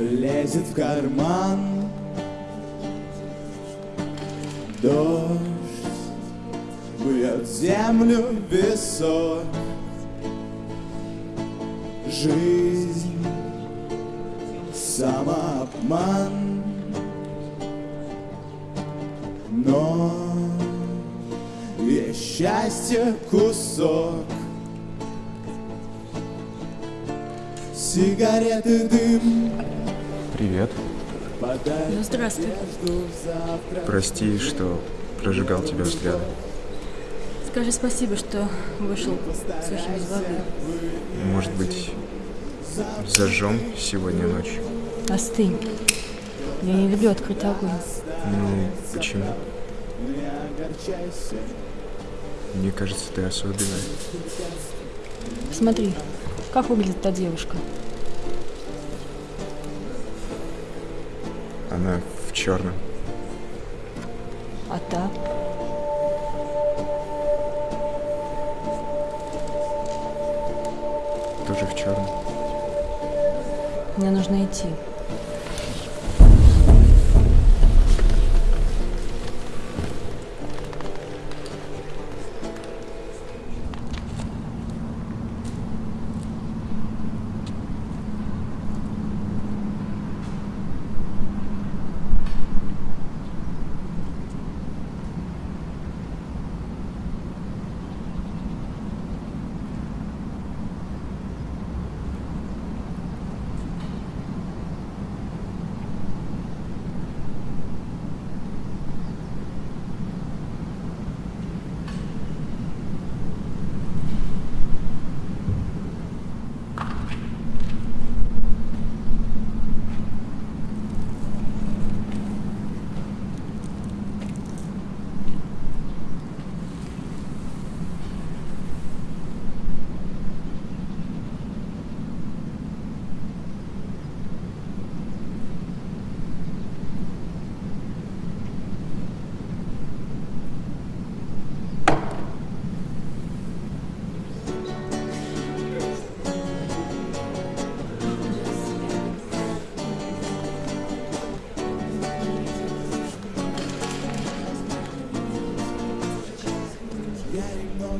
лезет в карман. Дождь бьет землю песок Жизнь самообман. Но есть счастье кусок. Сигареты дым Привет. Ну, здравствуй. Прости, что прожигал тебя взглядом. Скажи спасибо, что вышел сухим из воды. Может быть, зажжем сегодня ночью? Остынь. Я не люблю открыть огонь. Ну, почему? Мне кажется, ты особенная. Смотри, как выглядит та девушка. Она в черном. А та? Тоже в черном. Мне нужно идти.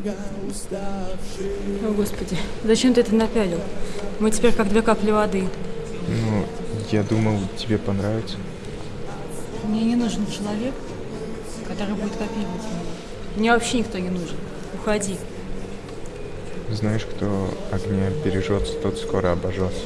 О, Господи, зачем ты это напялил? Мы теперь как две капли воды. Ну, я думал, тебе понравится. Мне не нужен человек, который будет копировать меня. Мне вообще никто не нужен. Уходи. Знаешь, кто огня бережется, тот скоро обожжется.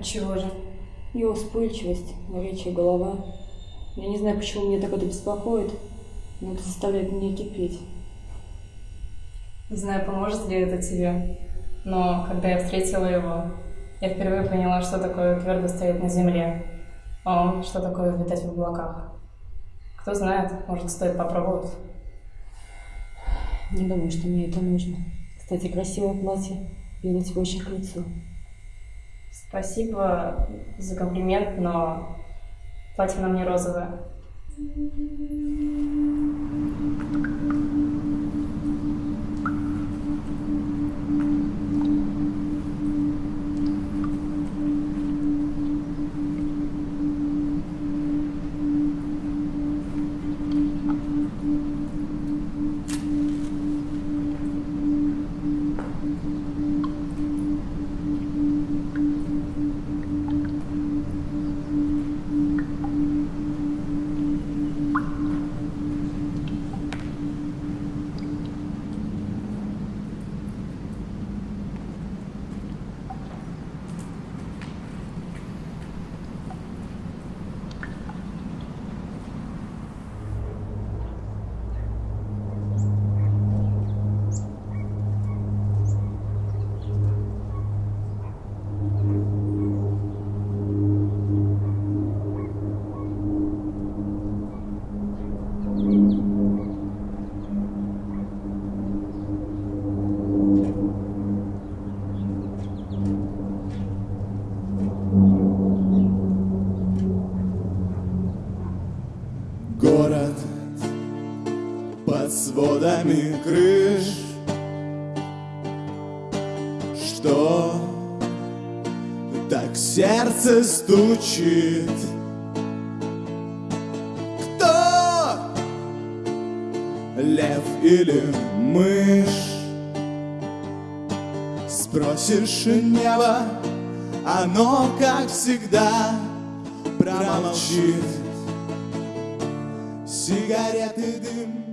Отчего же? Его вспыльчивость, горячая голова. Я не знаю, почему меня так это беспокоит, но это заставляет меня кипеть. Не знаю, поможет ли это тебе, но когда я встретила его, я впервые поняла, что такое твердо стоять на земле, а что такое летать в облаках. Кто знает, может, стоит попробовать. Не думаю, что мне это нужно. Кстати, красивое платье. Тебе очень к лицу. Спасибо за комплимент, но платье на мне розовое. Под сводами крыш Что так сердце стучит Кто? Лев или мышь? Спросишь небо, оно, как всегда, промолчит Сигареты дым